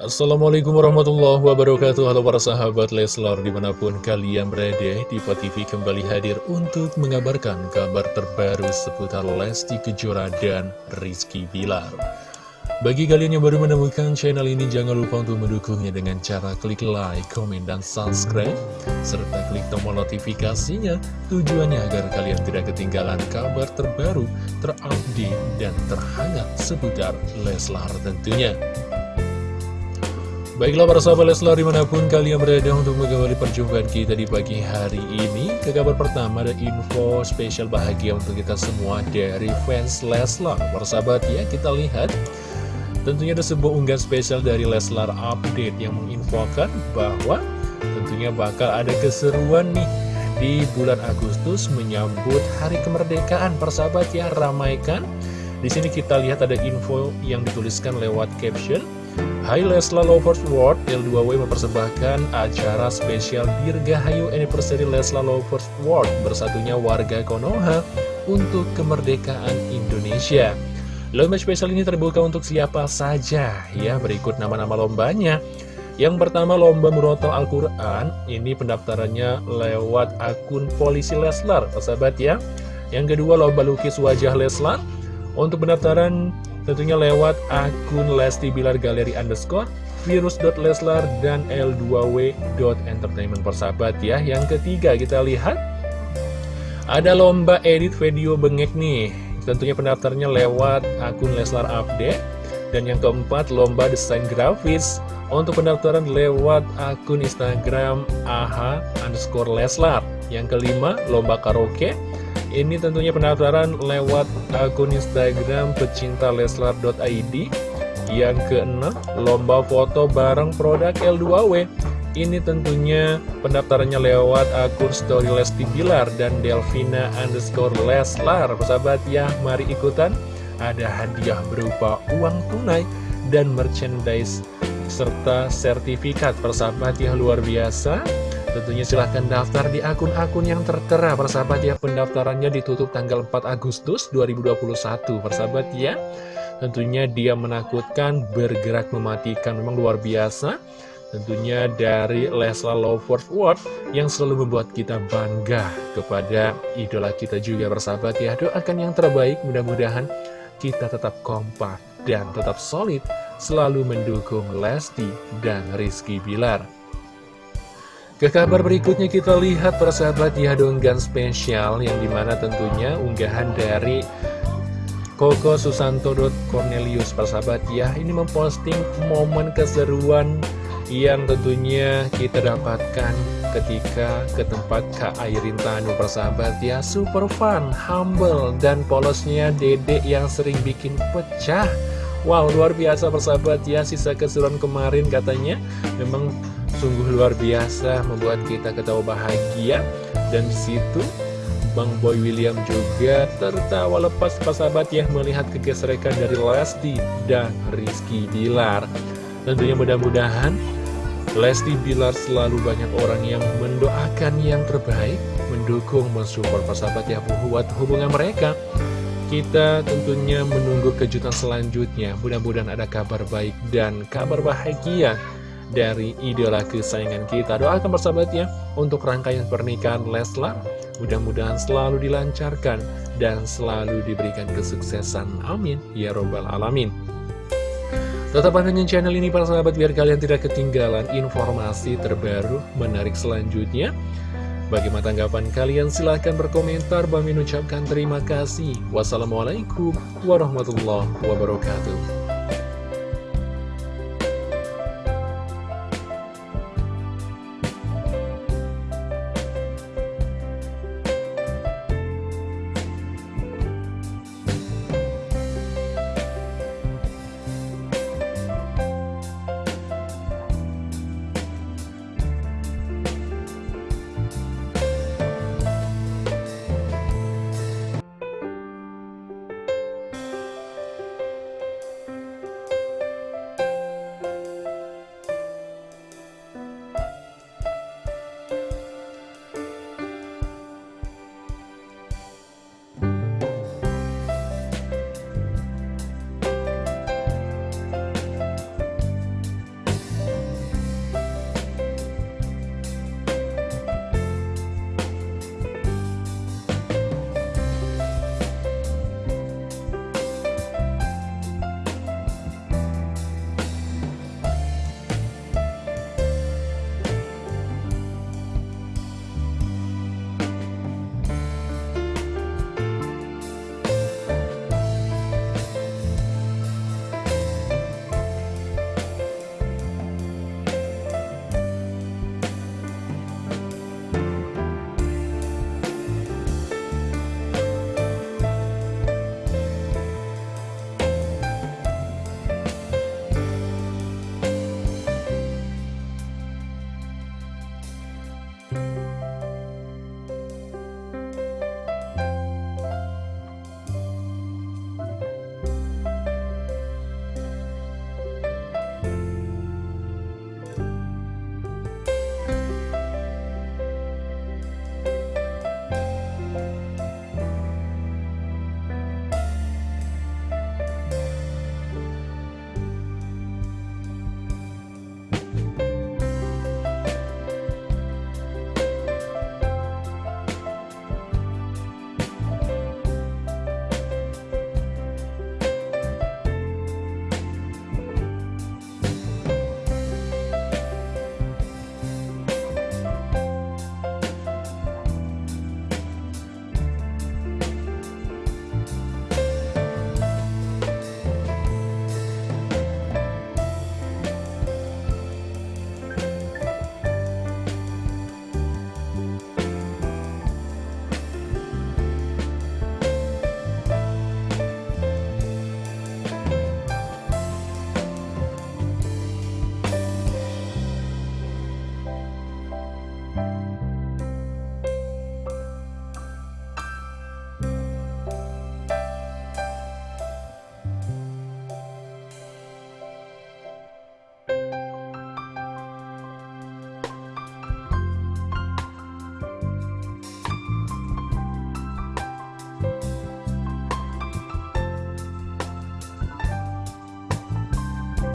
Assalamualaikum warahmatullahi wabarakatuh. Halo para sahabat Leslar di mana pun kalian berada Diva TV kembali hadir untuk mengabarkan kabar terbaru seputar Lesti Kejora dan Rizky Bilar. Bagi kalian yang baru menemukan channel ini jangan lupa untuk mendukungnya dengan cara klik like, komen, dan subscribe Serta klik tombol notifikasinya. Tujuannya agar kalian tidak ketinggalan kabar terbaru, terupdate, dan terhangat seputar Leslar tentunya Baiklah para sahabat Leslar di mana pun kalian berada untuk mengawali perjumpaan kita di pagi hari ini Ke kabar pertama ada info spesial bahagia untuk kita semua dari fans Leslar. Para sahabat ya kita lihat. Tentunya ada sebuah unggahan spesial dari Leslar Update yang menginfokan bahwa Tentunya bakal ada keseruan nih di bulan Agustus menyambut hari kemerdekaan. Persahabat ya ramaikan di sini kita lihat ada info yang dituliskan lewat caption Hai Leslar Lovers World, L2W mempersembahkan acara spesial Dirgahayu Anniversary Leslar Lovers World bersatunya warga Konoha untuk kemerdekaan Indonesia. Lomba spesial ini terbuka untuk siapa saja ya, berikut nama-nama lombanya. Yang pertama lomba murotal Al-Quran, ini pendaftarannya lewat akun polisi Leslar, sahabat ya. Yang kedua lomba lukis wajah Leslar, untuk pendaftaran Tentunya lewat akun Lesti Bilar Galeri underscore virus.leslar dan l2w.entertainment persahabat ya. Yang ketiga kita lihat Ada lomba edit video bengek nih. Tentunya pendaftarnya lewat akun Leslar Update. Dan yang keempat lomba desain grafis. Untuk pendaftaran lewat akun Instagram aha underscore Leslar. Yang kelima lomba karaoke ini tentunya pendaftaran lewat akun Instagram pecinta leslar.id Yang keenam, lomba foto bareng produk L2W Ini tentunya pendaftarannya lewat akun story Lesti Bilar dan Delvina underscore Leslar. Persahabat ya, mari ikutan. Ada hadiah berupa uang tunai dan merchandise serta sertifikat. Persahabat ya luar biasa Tentunya silahkan daftar di akun-akun yang tertera Persahabat ya. Pendaftarannya ditutup tanggal 4 Agustus 2021 Persahabat ya. Tentunya dia menakutkan bergerak mematikan Memang luar biasa. Tentunya dari Leslar Lovers World yang selalu membuat kita bangga kepada idola kita juga persahabat ya. Doakan yang terbaik mudah-mudahan kita tetap kompak dan tetap solid selalu mendukung Lesti dan Rizky Bilar ke kabar berikutnya kita lihat persahabat donggan spesial yang di mana tentunya unggahan dari Koko Susanto Cornelius. Persahabat ya ini memposting momen keseruan yang tentunya kita dapatkan ketika ke tempat Kak Airin Tanu. Persahabat ya super fun, humble dan polosnya dedek yang sering bikin pecah. Wow luar biasa persahabat ya sisa keseruan kemarin katanya. Memang Sungguh luar biasa membuat kita ketawa bahagia. Dan di situ Bang Boy William juga tertawa lepas sahabat ya melihat kegesrekan dari Lesti dan Rizky Bilar. Tentunya mudah-mudahan Lesti Bilar selalu banyak orang yang mendoakan yang terbaik Mendukung, mensupport sahabat ya buat hubungan mereka. Kita tentunya menunggu kejutan selanjutnya. Mudah-mudahan ada kabar baik dan kabar bahagia dari idola kesayangan kita. Doakan bersahabat ya untuk rangkaian pernikahan Leslar. Mudah-mudahan selalu dilancarkan dan selalu diberikan kesuksesan. Amin. Ya Robbal Alamin. Tetap pantengin channel ini para sahabat biar kalian tidak ketinggalan informasi terbaru menarik selanjutnya. Bagaimana tanggapan kalian? Silahkan berkomentar. Bang ucapkan terima kasih. Wassalamualaikum warahmatullahi wabarakatuh.